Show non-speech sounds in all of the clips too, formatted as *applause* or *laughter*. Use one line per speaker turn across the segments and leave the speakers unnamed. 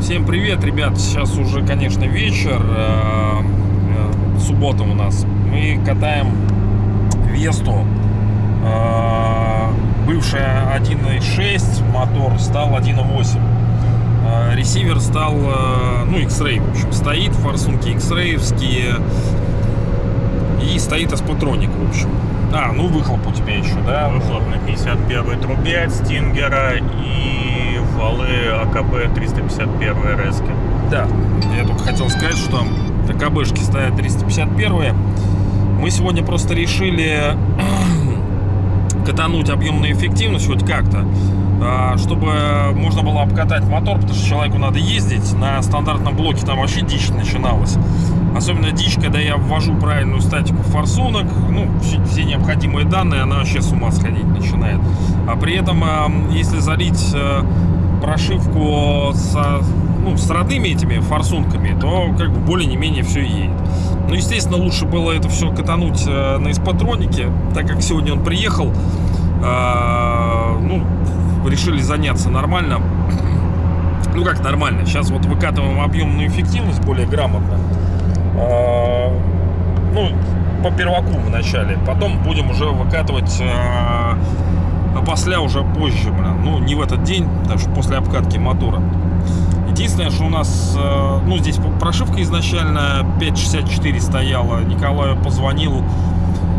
Всем привет, ребят! Сейчас уже, конечно, вечер. э, э, Суббота у нас. Мы катаем Весту. э, Бывшая 1.6 мотор стал 1.8. Э, Ресивер стал, ну, X-Ray, в общем, стоит. Форсунки X-Ray'евские. И стоит Аспотроник, в общем. А, ну выхлоп у тебя еще, да?
Выхлоп на 51 трубе от Стингера и валы АКБ 351 РСки.
Да, я только хотел сказать, что ТКБшки стоят 351 Мы сегодня просто решили катануть объемную эффективность хоть как-то, а, чтобы можно было обкатать мотор, потому что человеку надо ездить. На стандартном блоке там вообще дичь начиналась. Особенно дичь, когда я ввожу правильную статику форсунок, ну, все, необходимые данные, она вообще с ума сходить начинает. А при этом, а, если залить э, прошивку со, ну, с родными этими форсунками, то как бы более-не-менее все едет. Ну, естественно, лучше было это все катануть э, на эспатронике, так как сегодня он приехал, э, ну, решили заняться нормально. Ну, как нормально, сейчас вот выкатываем объемную эффективность более грамотно. Э, ну, по перваку вначале, потом будем уже выкатывать э, а после уже позже, блин. Ну, не в этот день, потому что после обкатки мотора. Единственное, что у нас, э, ну, здесь прошивка изначально 5.64 стояла. Николаю позвонил,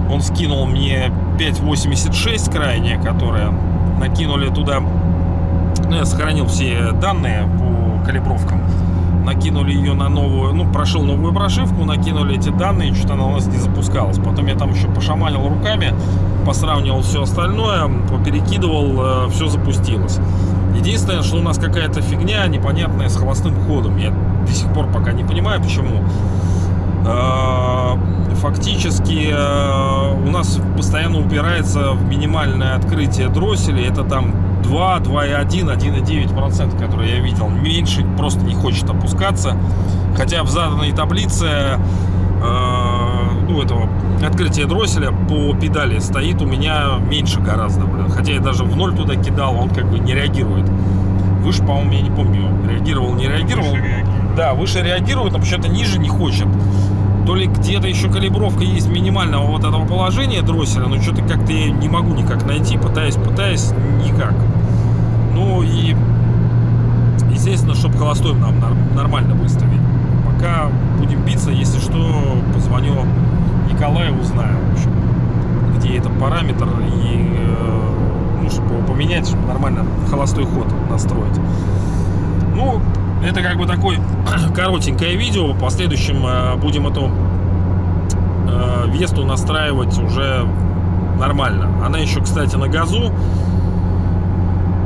он скинул мне 5.86 крайняя, которая накинули туда, ну, я сохранил все данные по калибровкам. Накинули ее на новую, ну, прошел новую прошивку, накинули эти данные, что-то она у нас не запускалась. Потом я там еще пошаманил руками, посравнивал все остальное, поперекидывал, все запустилось. Единственное, что у нас какая-то фигня непонятная с холостым ходом. Я до сих пор пока не понимаю, почему. Фактически у нас постоянно упирается в минимальное открытие дросселей. Это там 2, 2,1, 1,9%, которые я видел. Меньше просто не хочет опускаться. Хотя в заданной таблице ну, этого открытия дросселя по педали стоит у меня меньше гораздо, блин. Хотя я даже в ноль туда кидал, он как бы не реагирует. Выше, по-моему, я не помню, реагировал, не реагировал.
Выше реагирует.
Да, выше реагирует, но почему-то ниже не хочет. То ли где-то еще калибровка есть минимального вот этого положения дросселя, но что-то как-то я не могу никак найти, пытаюсь, пытаюсь, никак. Ну и, естественно, чтобы холостой нам нормально выставить. Пока будем биться, если что, позвоню Николаю, узнаю, в общем, где этот параметр и, ну, чтобы его поменять, чтобы нормально холостой ход настроить. Ну, это как бы такое *clears throat* коротенькое видео. В последующем будем эту Весту настраивать уже нормально. Она еще, кстати, на газу.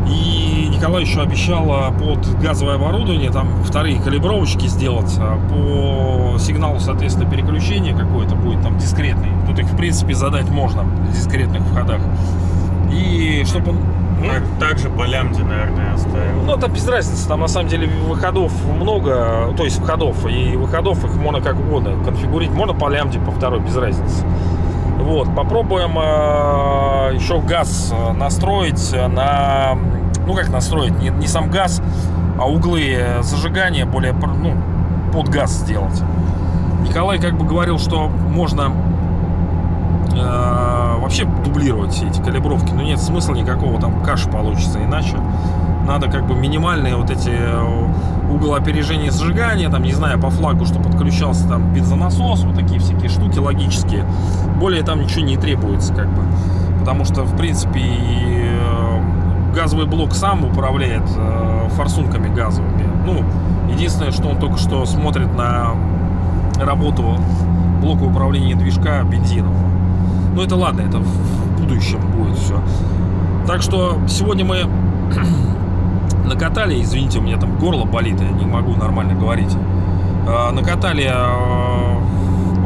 И Николай еще обещал под газовое оборудование там вторые калибровочки сделать по сигналу, соответственно, переключения какой-то будет там дискретный. Тут их, в принципе, задать можно в дискретных входах. И чтобы он...
Также по лямде, наверное, оставил.
Ну, это без разницы. Там, на самом деле, выходов много. То есть, входов. И выходов их можно как угодно конфигурить. Можно по лямде, по второй, без разницы. Вот, попробуем э, еще газ настроить на, ну как настроить, не, не сам газ, а углы зажигания более, ну, под газ сделать. Николай как бы говорил, что можно э, вообще дублировать все эти калибровки, но нет смысла никакого, там каша получится иначе. Надо как бы минимальные вот эти угол опережения зажигания, там, не знаю, по флагу, что подключался там бензонасос, вот такие всякие штуки логические. Более там ничего не требуется, как бы. Потому что, в принципе, газовый блок сам управляет форсунками газовыми. Ну, единственное, что он только что смотрит на работу блока управления движка бензином. Ну, это ладно, это в будущем будет все. Так что сегодня мы *clears throat* накатали, извините, у меня там горло болит, я не могу нормально говорить. Накатали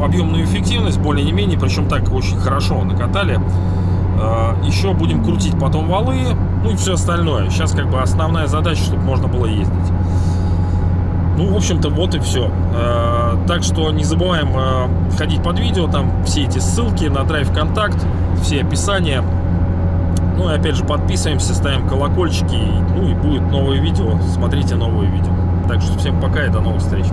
объемную эффективность более-не-менее, причем так очень хорошо накатали. Еще будем крутить потом валы, ну и все остальное. Сейчас как бы основная задача, чтобы можно было ездить. Ну, в общем-то, вот и все. Так что не забываем э, ходить под видео, там все эти ссылки на Drive Контакт, все описания. Ну и опять же подписываемся, ставим колокольчики, ну и будет новое видео, смотрите новые видео. Так что всем пока и до новых встреч.